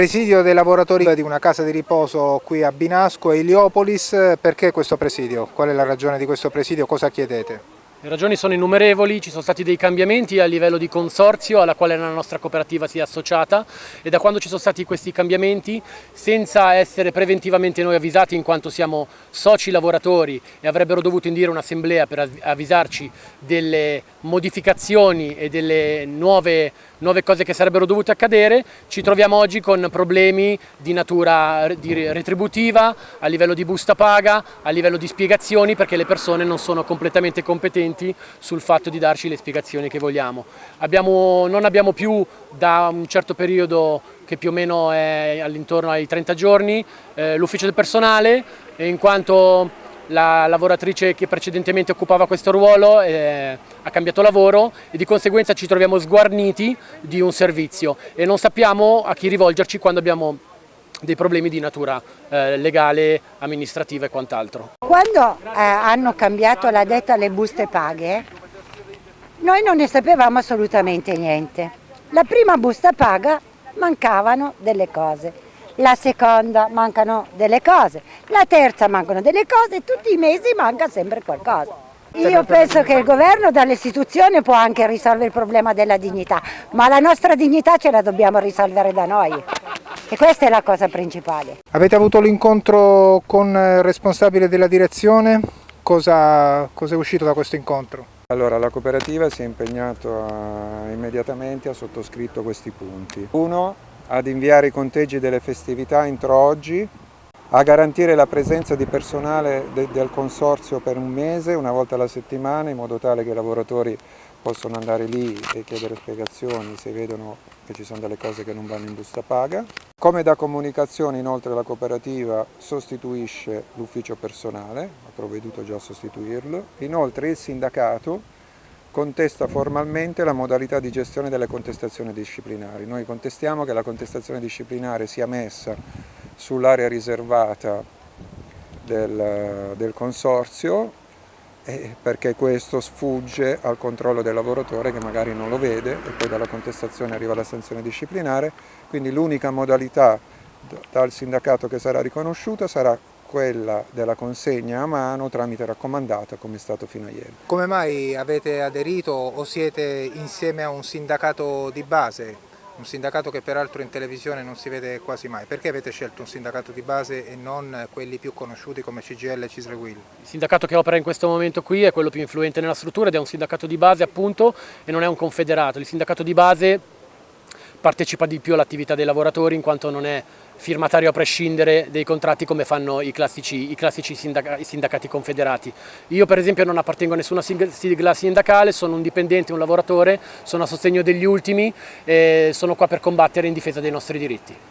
Presidio dei lavoratori di una casa di riposo qui a Binasco e Iliopolis, perché questo presidio? Qual è la ragione di questo presidio? Cosa chiedete? Le ragioni sono innumerevoli, ci sono stati dei cambiamenti a livello di consorzio alla quale la nostra cooperativa si è associata e da quando ci sono stati questi cambiamenti, senza essere preventivamente noi avvisati in quanto siamo soci lavoratori e avrebbero dovuto indire un'assemblea per avvisarci delle modificazioni e delle nuove, nuove cose che sarebbero dovute accadere, ci troviamo oggi con problemi di natura retributiva, a livello di busta paga, a livello di spiegazioni perché le persone non sono completamente competenti trasparenti sul fatto di darci le spiegazioni che vogliamo. Abbiamo, non abbiamo più da un certo periodo che più o meno è all'intorno ai 30 giorni eh, l'ufficio del personale in quanto la lavoratrice che precedentemente occupava questo ruolo eh, ha cambiato lavoro e di conseguenza ci troviamo sguarniti di un servizio e non sappiamo a chi rivolgerci quando abbiamo dei problemi di natura eh, legale, amministrativa e quant'altro. Quando eh, hanno cambiato la detta alle buste paghe, noi non ne sapevamo assolutamente niente. La prima busta paga mancavano delle cose, la seconda mancano delle cose, la terza mancano delle cose, tutti i mesi manca sempre qualcosa. Io penso che il governo dalle istituzioni può anche risolvere il problema della dignità, ma la nostra dignità ce la dobbiamo risolvere da noi. E questa è la cosa principale. Avete avuto l'incontro con il responsabile della direzione? Cosa, cosa, è uscito da questo incontro? Allora, la cooperativa si è impegnata immediatamente, ha sottoscritto questi punti. Uno, ad inviare i conteggi delle festività entro oggi, a garantire la presenza di personale de del consorzio per un mese, una volta alla settimana, in modo tale che i lavoratori possono andare lì e chiedere spiegazioni se vedono che ci sono delle cose che non vanno in busta paga. Come da comunicazione inoltre la cooperativa sostituisce l'ufficio personale, ha provveduto già a sostituirlo, inoltre il sindacato contesta formalmente la modalità di gestione delle contestazioni disciplinari. Noi contestiamo che la contestazione disciplinare sia messa sull'area riservata del, del consorzio eh, perché questo sfugge al controllo del lavoratore che magari non lo vede e poi dalla contestazione arriva la sanzione disciplinare, quindi l'unica modalità dal sindacato che sarà riconosciuta sarà quella della consegna a mano tramite raccomandata come è stato fino a ieri. Come mai avete aderito o siete insieme a un sindacato di base? Un sindacato che peraltro in televisione non si vede quasi mai. Perché avete scelto un sindacato di base e non quelli più conosciuti come CGL e Cisle Will? Il sindacato che opera in questo momento qui è quello più influente nella struttura ed è un sindacato di base appunto e non è un confederato. Il sindacato di base partecipa di più all'attività dei lavoratori in quanto non è firmatario a prescindere dei contratti come fanno i classici, i classici sindaca, i sindacati confederati. Io per esempio non appartengo a nessuna sigla sindacale, sono un dipendente, un lavoratore, sono a sostegno degli ultimi e sono qua per combattere in difesa dei nostri diritti.